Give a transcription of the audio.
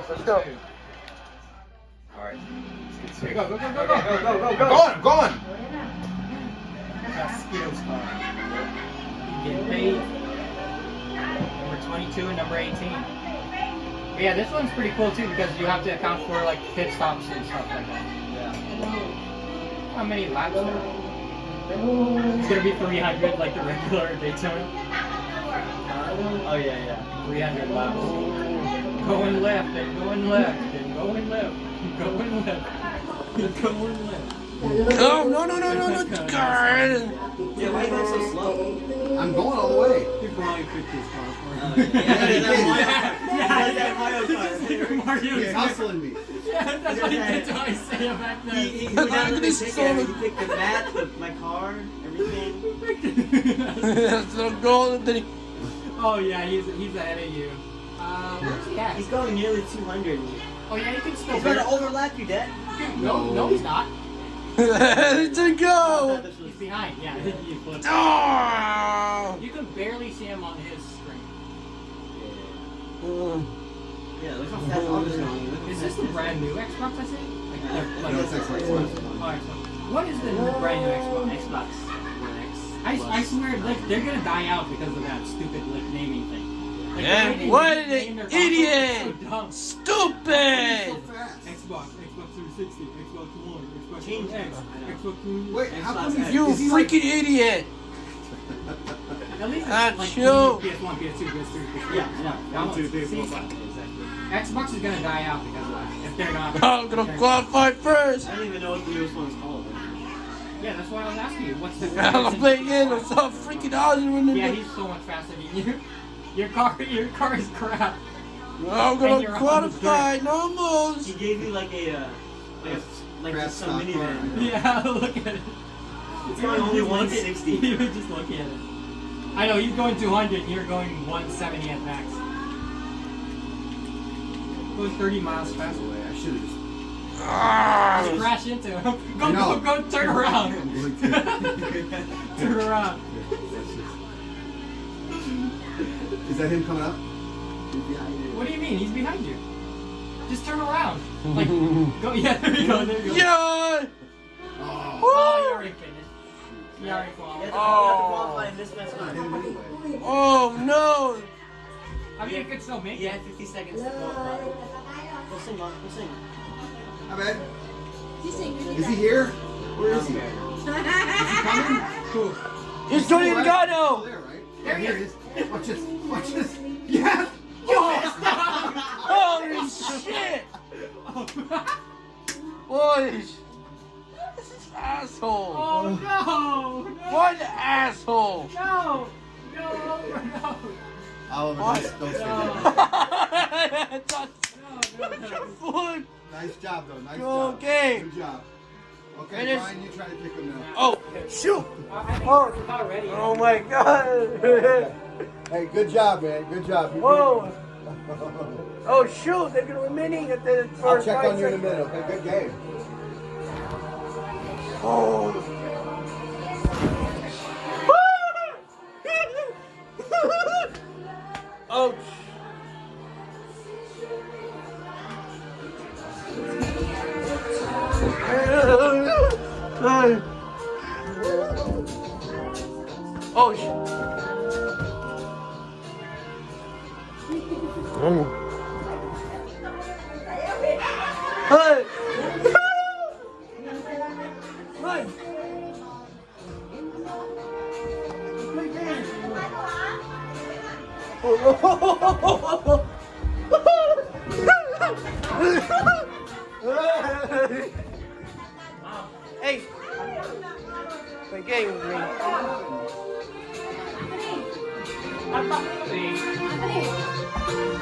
this. Let's go. Alright. Here, go, go, go, go, Okay, go. go, go, go, I'm go. going, I'm going. Skittles car. Getting paid. Number 22 and number 18. But yeah, this one's pretty cool too because you have to account for like pit stops and stuff like that. Yeah. How many laps there? It's gonna be 300 like the regular Daytona. Oh yeah, yeah. 300 laps. Going left and going left and going left and going left and going left. Oh, no, no, no, no, no, God. Yeah, why are you going so slow? I'm going all the way. You probably picked this car for Oh, me. yeah, yeah, that Mario- Yeah, he does that Mario Kart. He's hustling me. Yeah, that's what he did to Isaiah back then. he, he Look got at the this ticket, solo. he picked the mat, the, my car, everything. That's the goal. Then he- oh yeah, he's he's ahead of you. Uh, where's he at? He's going nearly 200. Oh yeah, he can still. He's going to overlap you, Dad. No, no, he's not. Let's go. He's behind. Yeah, he flipped. Oh. You can barely see him on his screen. Mm. Yeah, look how fast August is going. Look how Is this the brand new Xbox I see? Like, the- like, No, it's Xbox One. Alright, what is the brand new Xbox? Xbox One X. I, Plus. I swear, like, they're gonna die out because of that stupid like naming thing. Like, Yeah, the way they what an idiot! So dumb. Stupid. fast. Xbox, Xbox 360, Xbox One, Xbox Change One X, it. I know. Xbox One. Wait, how come Xbox. You is he like- freaking idiot. At least it's Ah, like chill. PS1, PS2, PS3, PS4. Yeah, yeah. That One, two, one's- three, four, five. Exactly. Xbox is gonna die out because of that. If they're not. I'm gonna qualify first. I don't even know what the newest one's called. Yeah, that's why I was asking you. What's the? I'm gonna play again. I'm so freaking awesome when Yeah, he's so much faster than you. Your car, your car is crap. I'm gonna you're on qualify. He gave you like a, uh, like, a, like Crap just some stock minivan. car. Yeah, look at it. It's going only Just look at- 160. You would just look at it. I know he's going 200. You're going 170 at max. Going 30 miles faster. Wait, I should have just. Ah. Just crash into him. Go, I go, go! Turn around. turn around. Is that him coming up? What do you mean? He's behind you. Just turn around. Like, go. Yeah, there you go. There you go. Yeah. Oh. Oh, you already finished. You already have to, qualified. you have to Oh. qualify in this mess I time. hit him anyway. Oh no. I mean, you could still make You it. had 50 seconds to qualify. Go sing, Mom. Go sing. Hi, man. Is he here? Where is he? Is he coming? Cool. It's Tony Right? Logano. There, right? He Here is. it is. Watch this. Watch this. Yes. Holy shit. Holy sh- This is asshole. Oh no! No! What an asshole. No! No! No! Oliver, What? don't, don't say that. No! No! no. Nice job, though. Nice Go job. game. Good job. Okay, Finish. Brian, you try to pick him now. Oh, shoot. Oh. we're ready. Oh my god. Hey, good job, man. Good job. You Whoa. Oh shoot, they're gonna be winning at the I'll first check five on you in a seconds. minute. Okay, good game. Oh. oh Ouch. Oh shit. Hey! Run! hey! Play game with me. See?